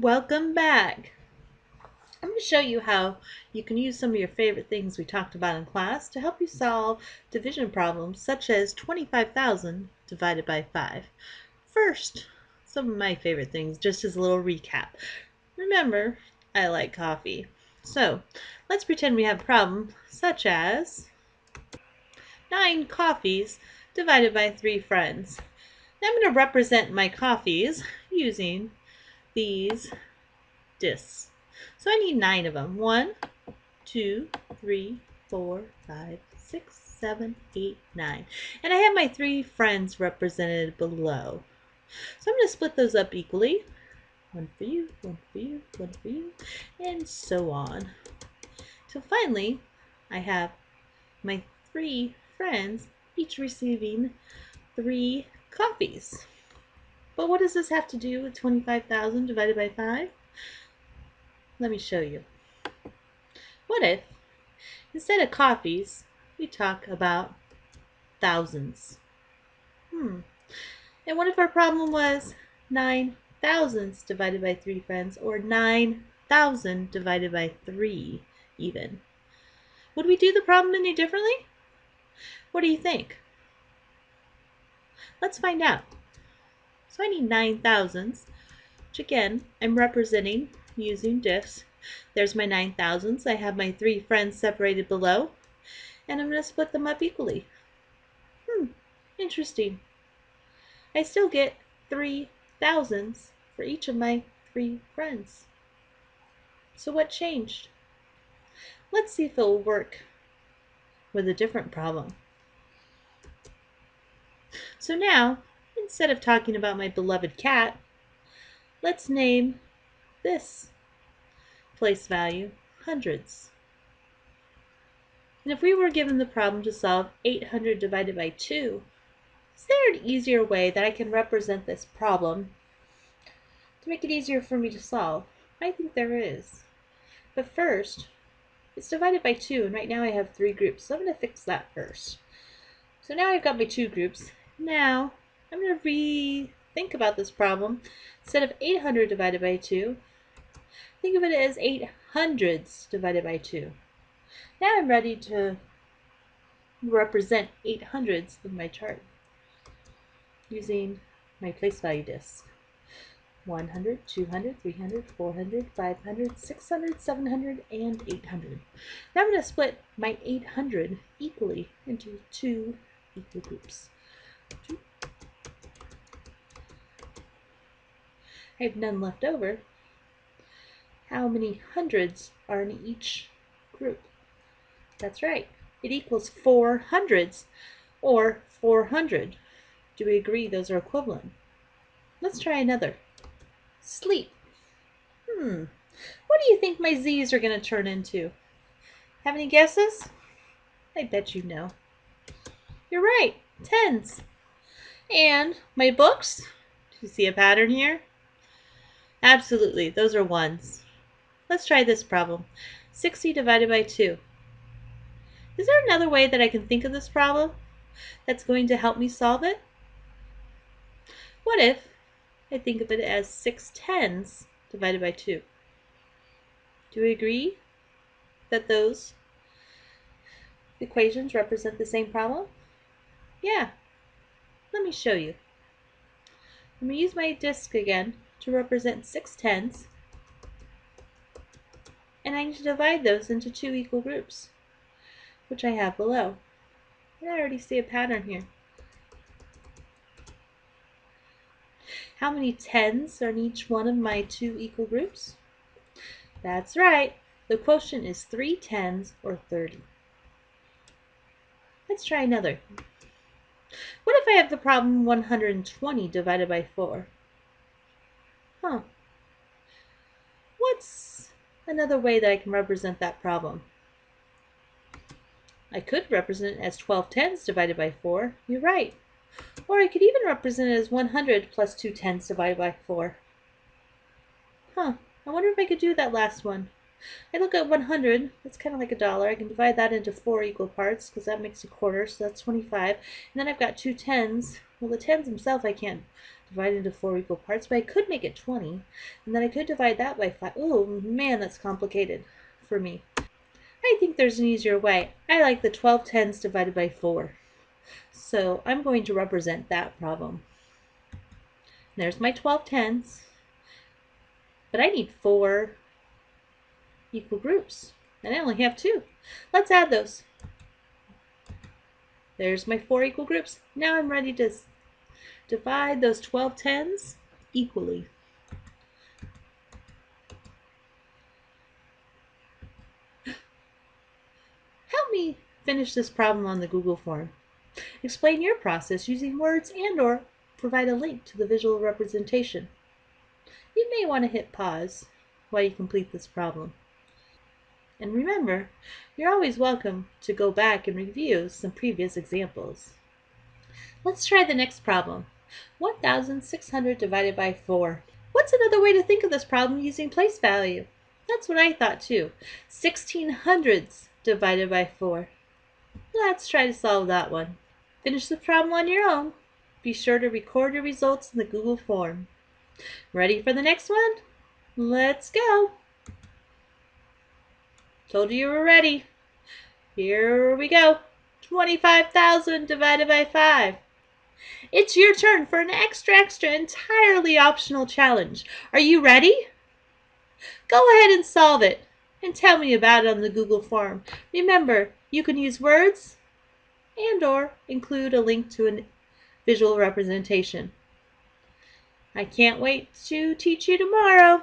Welcome back. I'm going to show you how you can use some of your favorite things we talked about in class to help you solve division problems such as 25,000 divided by 5. First, some of my favorite things just as a little recap. Remember, I like coffee. So, let's pretend we have a problem such as 9 coffees divided by 3 friends. Now I'm going to represent my coffees using these discs. So I need nine of them. One, two, three, four, five, six, seven, eight, nine. And I have my three friends represented below. So I'm going to split those up equally. One for you, one for you, one for you, and so on. So finally, I have my three friends each receiving three coffees. But what does this have to do with 25,000 divided by 5? Let me show you. What if, instead of coffees, we talk about thousands? Hmm. And what if our problem was 9 thousands divided by 3 friends, or 9,000 divided by 3 even? Would we do the problem any differently? What do you think? Let's find out. So I need 9 thousands, which again, I'm representing using discs. There's my 9 thousands. I have my three friends separated below, and I'm going to split them up equally. Hmm, interesting. I still get 3 thousands for each of my three friends. So what changed? Let's see if it will work with a different problem. So now Instead of talking about my beloved cat, let's name this place value hundreds. And if we were given the problem to solve 800 divided by 2, is there an easier way that I can represent this problem to make it easier for me to solve? I think there is. But first, it's divided by 2, and right now I have three groups, so I'm going to fix that first. So now I've got my two groups. Now, I'm going to rethink about this problem. Instead of 800 divided by 2, think of it as 8 hundreds divided by 2. Now I'm ready to represent 8 hundreds of my chart using my place value disk. 100, 200, 300, 400, 500, 600, 700, and 800. Now I'm going to split my 800 equally into two equal groups. Two, I have none left over. How many hundreds are in each group? That's right. It equals four hundreds or 400. Do we agree those are equivalent? Let's try another. Sleep. Hmm. What do you think my z's are going to turn into? Have any guesses? I bet you know. You're right. Tens. And my books. Do you see a pattern here? Absolutely, those are ones. Let's try this problem. 60 divided by 2. Is there another way that I can think of this problem that's going to help me solve it? What if I think of it as 6 tens divided by 2? Do we agree that those equations represent the same problem? Yeah. Let me show you. I'm going to use my disk again to represent 6 tens, and I need to divide those into two equal groups, which I have below. And I already see a pattern here. How many tens are in each one of my two equal groups? That's right. The quotient is 3 tens or 30. Let's try another. What if I have the problem 120 divided by 4? Huh. What's another way that I can represent that problem? I could represent it as 12 tens divided by 4. You're right. Or I could even represent it as 100 plus 2 tens divided by 4. Huh. I wonder if I could do that last one. I look at 100, that's kind of like a dollar. I can divide that into four equal parts because that makes a quarter, so that's 25. And then I've got two tens. Well, the tens themselves I can't divided into four equal parts, but I could make it 20, and then I could divide that by 5. Oh, man, that's complicated for me. I think there's an easier way. I like the 12 tens divided by 4. So I'm going to represent that problem. There's my 12 tens, but I need four equal groups, and I only have two. Let's add those. There's my four equal groups. Now I'm ready to divide those 12 tens equally. Help me finish this problem on the Google form. Explain your process using words and or provide a link to the visual representation. You may want to hit pause while you complete this problem. And remember, you're always welcome to go back and review some previous examples. Let's try the next problem. 1,600 divided by 4. What's another way to think of this problem using place value? That's what I thought too. 16 hundreds divided by 4. Let's try to solve that one. Finish the problem on your own. Be sure to record your results in the Google form. Ready for the next one? Let's go! Told you you were ready. Here we go. 25,000 divided by 5. It's your turn for an extra, extra, entirely optional challenge. Are you ready? Go ahead and solve it and tell me about it on the Google form. Remember, you can use words and or include a link to a visual representation. I can't wait to teach you tomorrow.